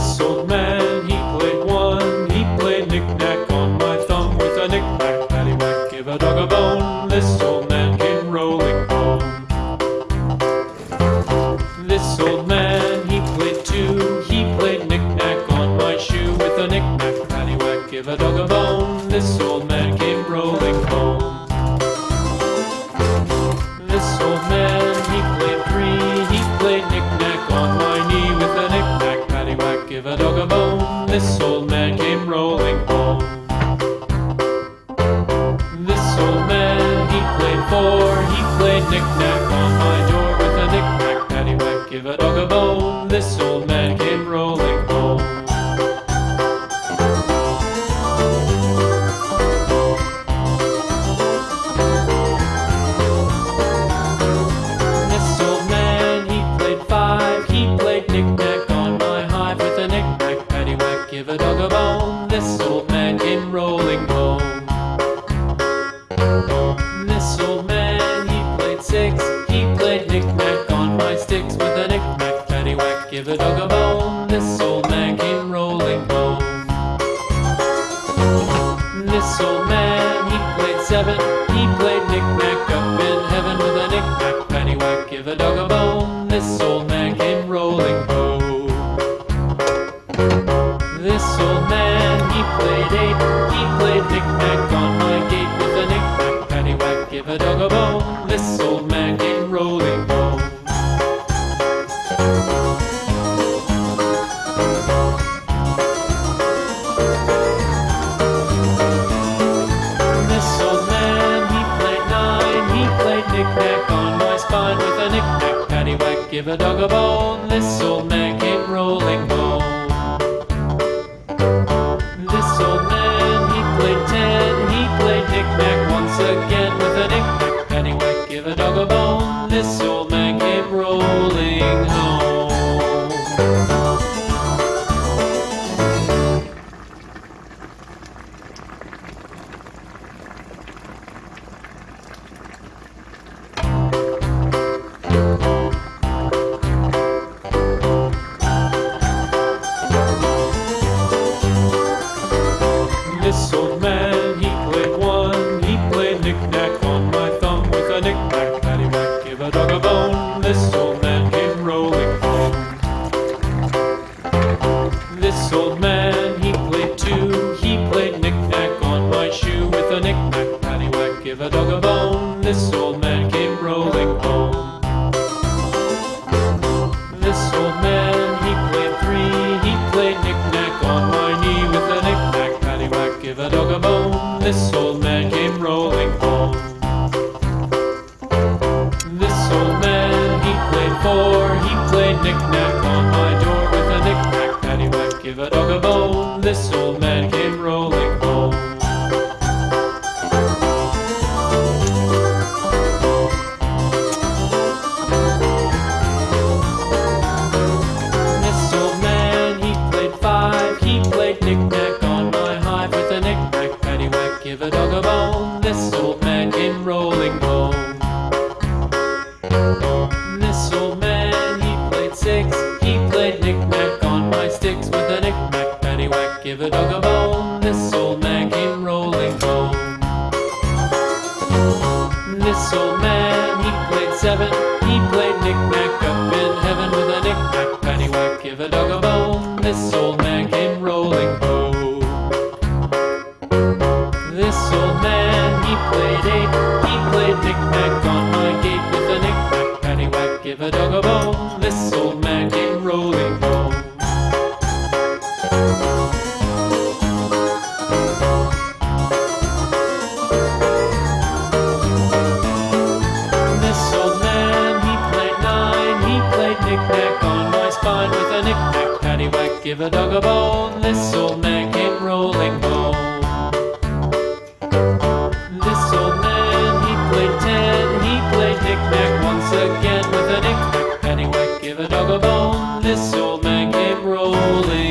This old man, he played one. He played knick-knack on my thumb with a knick-knack, paddywhack, give a dog a bone. This old man came rolling home. This old man, he played two. He played knick-knack on my shoe with a knick-knack, paddywhack, give a dog a bone. This old man came rolling home. A dog a bone. This old man came rolling home. This old man, he played four. He played knick-knack on my door with a knick-knack, paddywhack, give a dog a bone. This old a dog a bone. This old man came rolling home. This old man, he played six. He played knick-knack on my sticks with a knick-knack, paddywhack, give a dog a bone. This old man came rolling home. This old man, he played seven. This old man, he played eight. He played knick-knack on my gate with a knick-knack, paddywhack, give a dog a bone. This old man came rolling home. This old man, he played nine. He played knick-knack on my spine with a knick-knack, paddywhack, give a dog a bone. This old man rolling home. Bone. This old man came rolling home. This old man, he played three. He played knick-knack on my knee with a knick-knack, paddywhack, give a dog a bone. This old man came rolling home. This old man, he played four. He played knick-knack on my door with a knick-knack, paddywhack, give a dog a bone. Seven. He played knick-knack up in heaven with a knick-knack, paddywhack, give a dog a bone. This old man came rolling home. This old man, he played eight. He played knick-knack on my gate with a knick-knack, paddywhack, give a dog a bone. knick-knack on my spine with a knick-knack paddywhack. Give a dog a bone, This old man came rolling home. This old man, he played ten, he played knick-knack once again with a knick-knack paddywhack. Give a dog a bone, This old man came rolling.